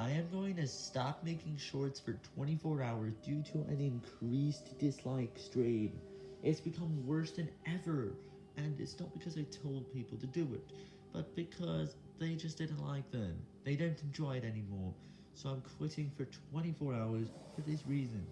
I am going to stop making shorts for 24 hours due to an increased dislike stream. It's become worse than ever, and it's not because I told people to do it, but because they just didn't like them. They don't enjoy it anymore, so I'm quitting for 24 hours for this reason.